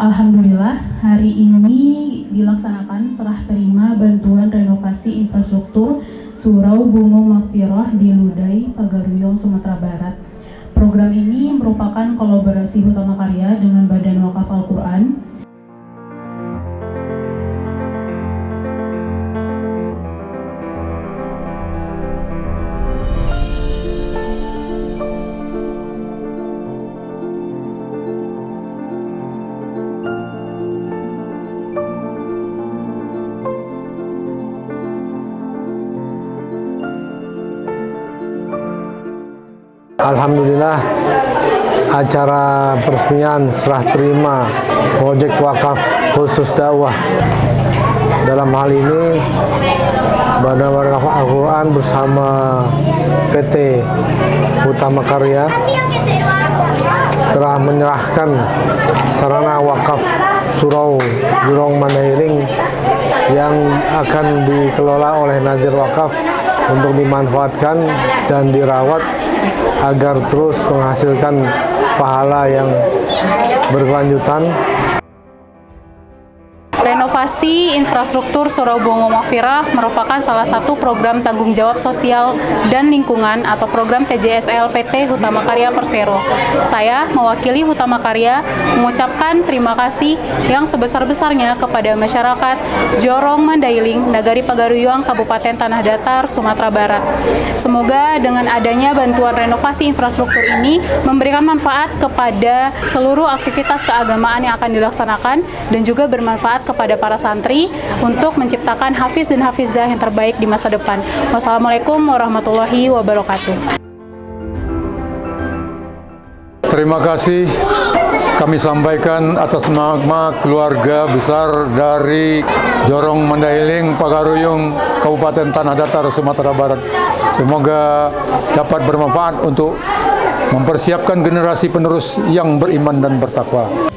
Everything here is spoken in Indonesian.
Alhamdulillah, hari ini dilaksanakan serah terima bantuan renovasi infrastruktur Surau Bungo Makfirah di Ludai, Pagaruyong, Sumatera Barat. Program ini merupakan kolaborasi utama karya dengan Badan Wakaf Al-Quran, Alhamdulillah acara peresmian serah terima proyek wakaf khusus dakwah. Dalam hal ini Badan Wakaf Al-Quran bersama PT Utama Karya telah menyerahkan sarana wakaf Surau Jurong Mandailing yang akan dikelola oleh Nazir Wakaf untuk dimanfaatkan dan dirawat agar terus menghasilkan pahala yang berkelanjutan Renovasi infrastruktur Surau Bongo Makfirah merupakan salah satu program tanggung jawab sosial dan lingkungan atau program TJSL PT Hutama Karya Persero. Saya mewakili Hutama Karya mengucapkan terima kasih yang sebesar-besarnya kepada masyarakat Jorong Mandailing, Nagari Pagaruyuang, Kabupaten Tanah Datar, Sumatera Barat. Semoga dengan adanya bantuan renovasi infrastruktur ini memberikan manfaat kepada seluruh aktivitas keagamaan yang akan dilaksanakan dan juga bermanfaat kepada para santri untuk menciptakan hafiz dan hafizah yang terbaik di masa depan. Wassalamualaikum warahmatullahi wabarakatuh. Terima kasih kami sampaikan atas nama keluarga besar dari Jorong Mandailing, Pagaruyung, Kabupaten Tanah Datar, Sumatera Barat. Semoga dapat bermanfaat untuk mempersiapkan generasi penerus yang beriman dan bertakwa.